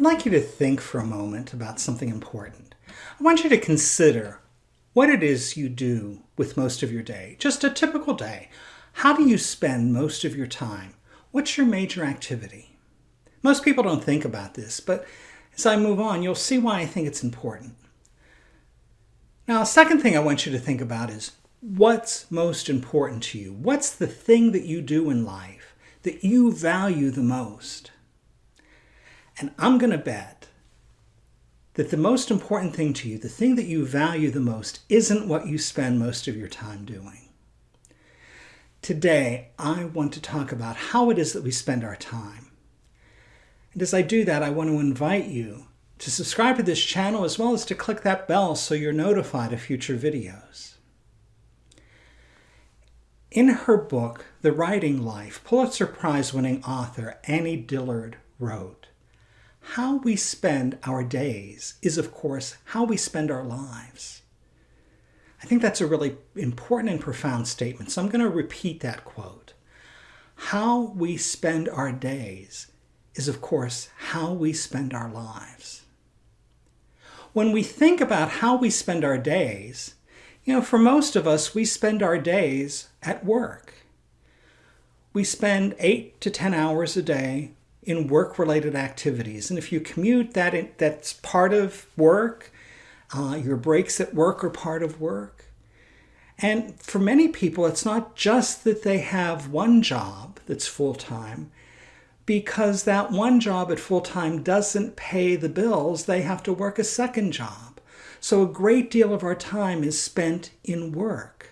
I'd like you to think for a moment about something important. I want you to consider what it is you do with most of your day. Just a typical day. How do you spend most of your time? What's your major activity? Most people don't think about this, but as I move on, you'll see why I think it's important. Now, second thing I want you to think about is what's most important to you? What's the thing that you do in life that you value the most? And I'm going to bet that the most important thing to you, the thing that you value the most, isn't what you spend most of your time doing. Today, I want to talk about how it is that we spend our time. And as I do that, I want to invite you to subscribe to this channel as well as to click that bell so you're notified of future videos. In her book, The Writing Life, Pulitzer Prize winning author Annie Dillard wrote, how we spend our days is, of course, how we spend our lives. I think that's a really important and profound statement, so I'm going to repeat that quote. How we spend our days is, of course, how we spend our lives. When we think about how we spend our days, you know, for most of us, we spend our days at work. We spend eight to 10 hours a day in work-related activities. And if you commute, that that's part of work. Uh, your breaks at work are part of work. And for many people, it's not just that they have one job that's full-time, because that one job at full-time doesn't pay the bills, they have to work a second job. So a great deal of our time is spent in work.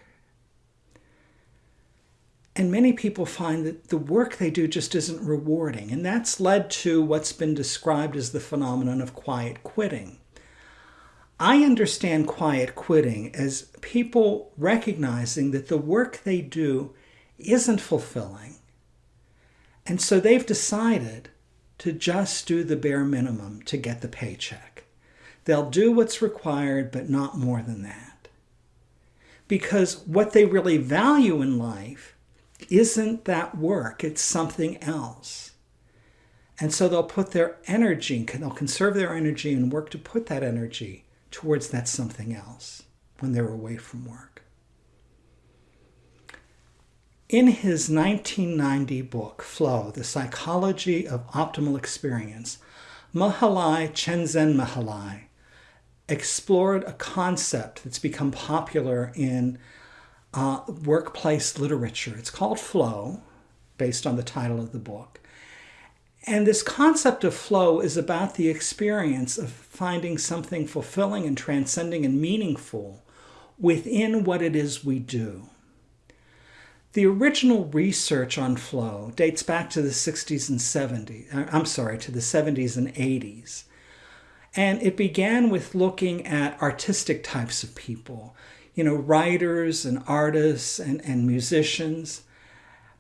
And many people find that the work they do just isn't rewarding. And that's led to what's been described as the phenomenon of quiet quitting. I understand quiet quitting as people recognizing that the work they do isn't fulfilling. And so they've decided to just do the bare minimum to get the paycheck. They'll do what's required, but not more than that. Because what they really value in life isn't that work, it's something else. And so they'll put their energy, they'll conserve their energy and work to put that energy towards that something else when they're away from work. In his 1990 book, Flow, The Psychology of Optimal Experience, Mahalai Chenzen Mahalai explored a concept that's become popular in uh, workplace literature. It's called Flow, based on the title of the book. And this concept of flow is about the experience of finding something fulfilling and transcending and meaningful within what it is we do. The original research on flow dates back to the 60s and 70s, uh, I'm sorry, to the 70s and 80s. And it began with looking at artistic types of people, you know, writers and artists and, and musicians,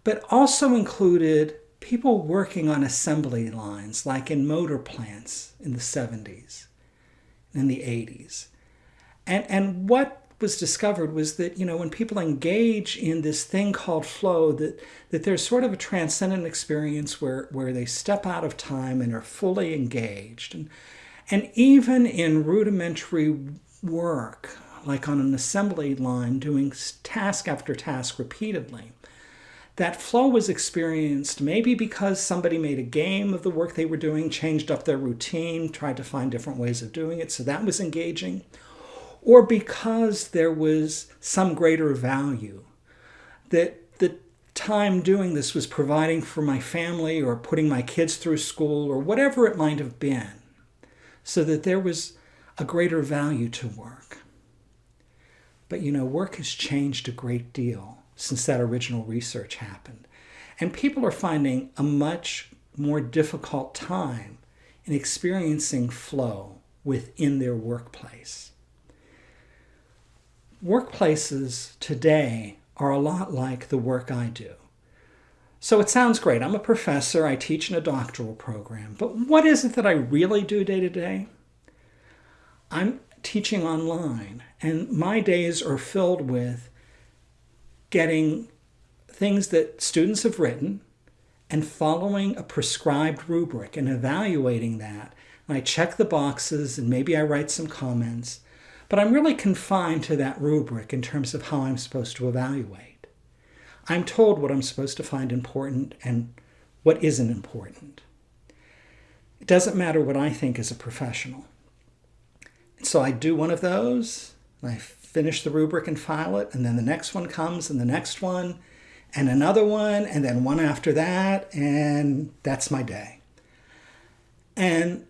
but also included people working on assembly lines, like in motor plants in the 70s and the 80s. And, and what was discovered was that, you know, when people engage in this thing called flow, that, that there's sort of a transcendent experience where, where they step out of time and are fully engaged. And, and even in rudimentary work, like on an assembly line doing task after task repeatedly. That flow was experienced maybe because somebody made a game of the work they were doing, changed up their routine, tried to find different ways of doing it, so that was engaging, or because there was some greater value that the time doing this was providing for my family or putting my kids through school or whatever it might have been, so that there was a greater value to work. But you know, work has changed a great deal since that original research happened. And people are finding a much more difficult time in experiencing flow within their workplace. Workplaces today are a lot like the work I do. So it sounds great. I'm a professor. I teach in a doctoral program. But what is it that I really do day to day? I'm teaching online, and my days are filled with getting things that students have written and following a prescribed rubric and evaluating that and I check the boxes and maybe I write some comments, but I'm really confined to that rubric in terms of how I'm supposed to evaluate. I'm told what I'm supposed to find important and what isn't important. It doesn't matter what I think as a professional. So I do one of those, I finish the rubric and file it, and then the next one comes, and the next one, and another one, and then one after that, and that's my day. And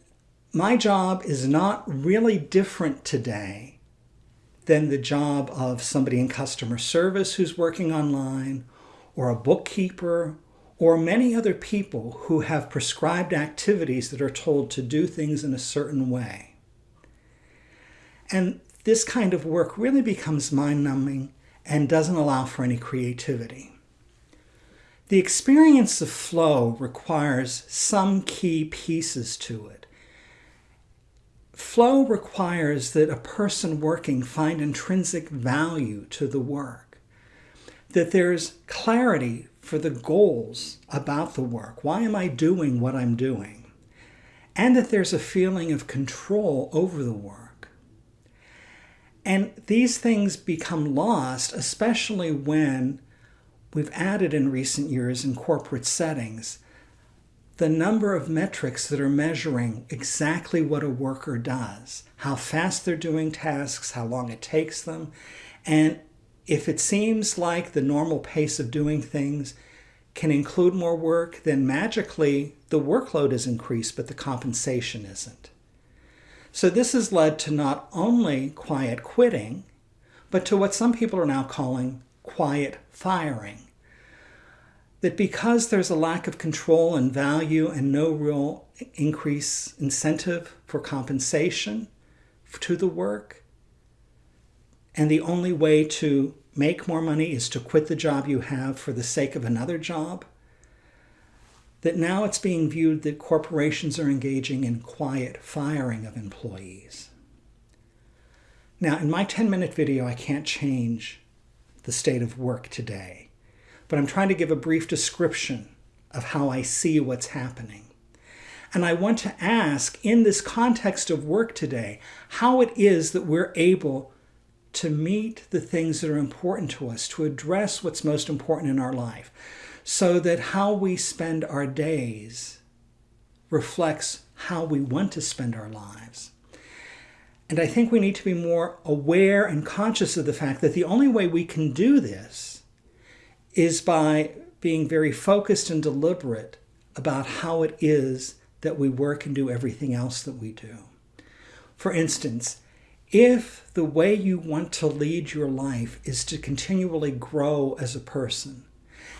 my job is not really different today than the job of somebody in customer service who's working online, or a bookkeeper, or many other people who have prescribed activities that are told to do things in a certain way. And this kind of work really becomes mind numbing and doesn't allow for any creativity. The experience of flow requires some key pieces to it. Flow requires that a person working find intrinsic value to the work, that there's clarity for the goals about the work. Why am I doing what I'm doing? And that there's a feeling of control over the work. And these things become lost, especially when we've added in recent years in corporate settings the number of metrics that are measuring exactly what a worker does, how fast they're doing tasks, how long it takes them. And if it seems like the normal pace of doing things can include more work, then magically the workload is increased, but the compensation isn't. So this has led to not only quiet quitting, but to what some people are now calling quiet firing. That because there's a lack of control and value and no real increase incentive for compensation to the work, and the only way to make more money is to quit the job you have for the sake of another job, that now it's being viewed that corporations are engaging in quiet firing of employees. Now, in my 10-minute video, I can't change the state of work today but I'm trying to give a brief description of how I see what's happening. And I want to ask, in this context of work today, how it is that we're able to meet the things that are important to us, to address what's most important in our life, so that how we spend our days reflects how we want to spend our lives. And I think we need to be more aware and conscious of the fact that the only way we can do this is by being very focused and deliberate about how it is that we work and do everything else that we do. For instance, if the way you want to lead your life is to continually grow as a person,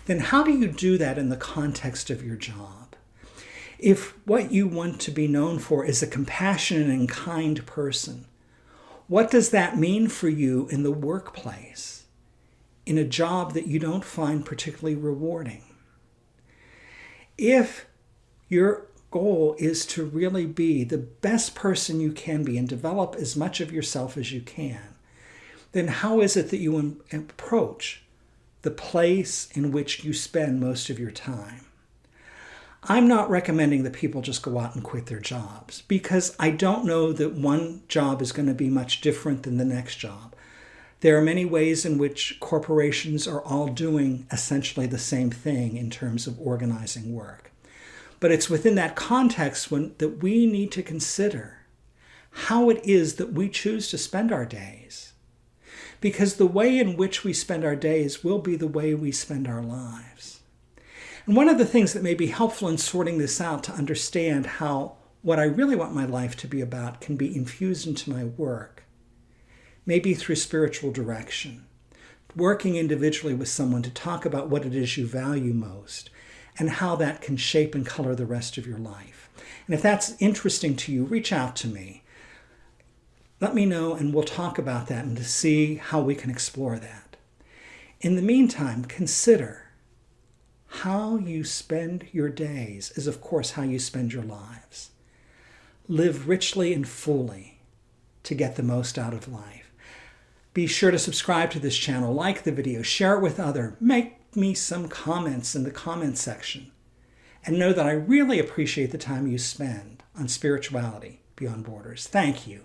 then how do you do that in the context of your job? If what you want to be known for is a compassionate and kind person, what does that mean for you in the workplace? in a job that you don't find particularly rewarding. If your goal is to really be the best person you can be and develop as much of yourself as you can, then how is it that you approach the place in which you spend most of your time? I'm not recommending that people just go out and quit their jobs because I don't know that one job is going to be much different than the next job. There are many ways in which corporations are all doing essentially the same thing in terms of organizing work. But it's within that context when, that we need to consider how it is that we choose to spend our days. Because the way in which we spend our days will be the way we spend our lives. And one of the things that may be helpful in sorting this out to understand how what I really want my life to be about can be infused into my work maybe through spiritual direction, working individually with someone to talk about what it is you value most and how that can shape and color the rest of your life. And if that's interesting to you, reach out to me. Let me know and we'll talk about that and to see how we can explore that. In the meantime, consider how you spend your days is, of course, how you spend your lives. Live richly and fully to get the most out of life. Be sure to subscribe to this channel, like the video, share it with others, make me some comments in the comment section. And know that I really appreciate the time you spend on spirituality beyond borders. Thank you.